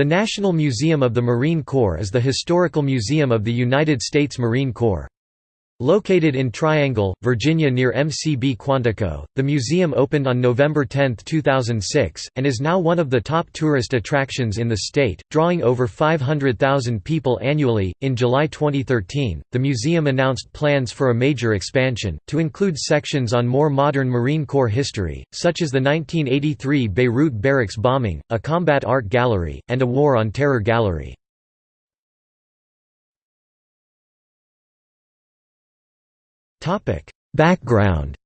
The National Museum of the Marine Corps is the historical museum of the United States Marine Corps. Located in Triangle, Virginia near MCB Quantico, the museum opened on November 10, 2006, and is now one of the top tourist attractions in the state, drawing over 500,000 people annually. In July 2013, the museum announced plans for a major expansion, to include sections on more modern Marine Corps history, such as the 1983 Beirut barracks bombing, a combat art gallery, and a War on Terror gallery. Background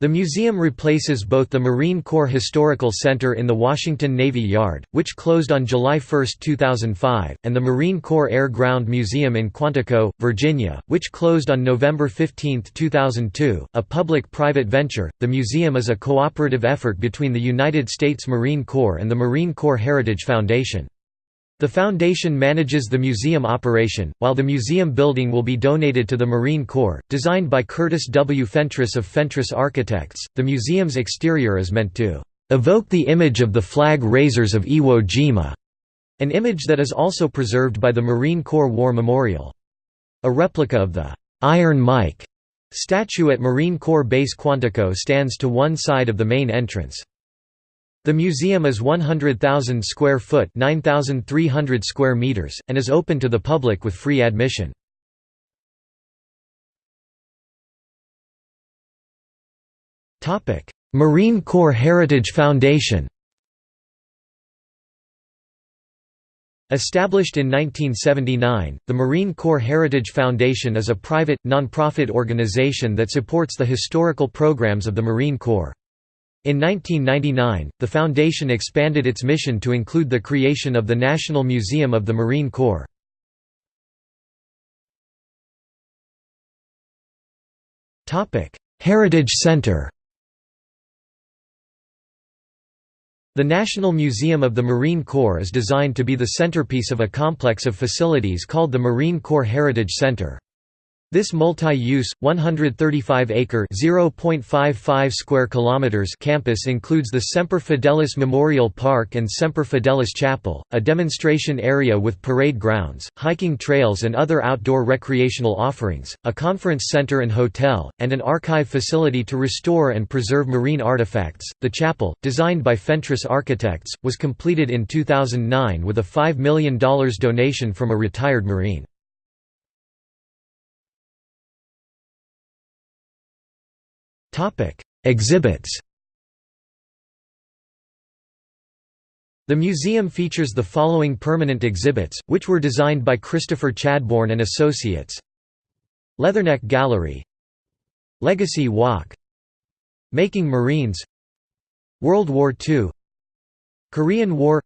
The museum replaces both the Marine Corps Historical Center in the Washington Navy Yard, which closed on July 1, 2005, and the Marine Corps Air Ground Museum in Quantico, Virginia, which closed on November 15, 2002. A public private venture, the museum is a cooperative effort between the United States Marine Corps and the Marine Corps Heritage Foundation. The foundation manages the museum operation, while the museum building will be donated to the Marine Corps. Designed by Curtis W. Fentress of Fentress Architects, the museum's exterior is meant to evoke the image of the flag raisers of Iwo Jima, an image that is also preserved by the Marine Corps War Memorial. A replica of the Iron Mike statue at Marine Corps Base Quantico stands to one side of the main entrance. The museum is 100,000 square foot 9,300 square meters, and is open to the public with free admission. Marine Corps Heritage Foundation Established in 1979, the Marine Corps Heritage Foundation is a private, non-profit organization that supports the historical programs of the Marine Corps. In 1999, the foundation expanded its mission to include the creation of the National Museum of the Marine Corps. Heritage Center The National Museum of the Marine Corps is designed to be the centerpiece of a complex of facilities called the Marine Corps Heritage Center. This multi-use, 135-acre (0.55 square kilometers) campus includes the Semper Fidelis Memorial Park and Semper Fidelis Chapel, a demonstration area with parade grounds, hiking trails and other outdoor recreational offerings, a conference center and hotel, and an archive facility to restore and preserve marine artifacts. The chapel, designed by Fentress Architects, was completed in 2009 with a $5 million donation from a retired Marine. Exhibits. The museum features the following permanent exhibits, which were designed by Christopher Chadbourne and Associates. Leatherneck Gallery. Legacy Walk. Making Marines. World War II Korean War.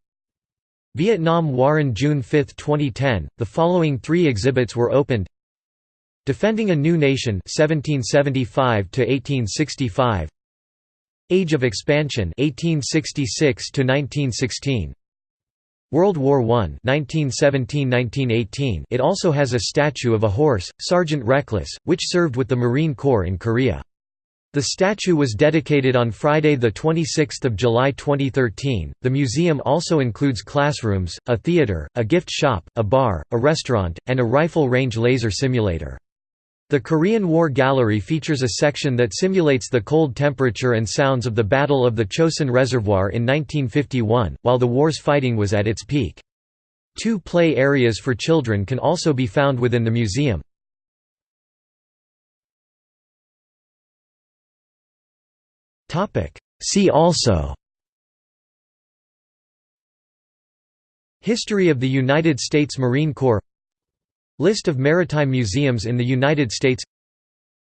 Vietnam War in June 5, 2010, the following three exhibits were opened Defending a New Nation 1775 to 1865 Age of Expansion 1866 to 1916 World War I 1917–1918 It also has a statue of a horse, Sergeant Reckless, which served with the Marine Corps in Korea. The statue was dedicated on Friday, 26 July 2013. The museum also includes classrooms, a theater, a gift shop, a bar, a restaurant, and a rifle range laser simulator. The Korean War Gallery features a section that simulates the cold temperature and sounds of the Battle of the Chosin Reservoir in 1951, while the war's fighting was at its peak. Two play areas for children can also be found within the museum. See also History of the United States Marine Corps List of maritime museums in the United States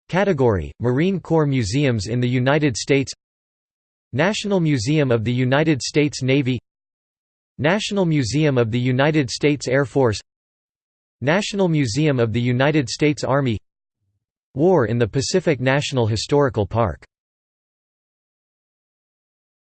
Category – Marine Corps Museums in the United States National Museum of the United States Navy National Museum of the United States Air Force National Museum of the United States Army War in the Pacific National Historical Park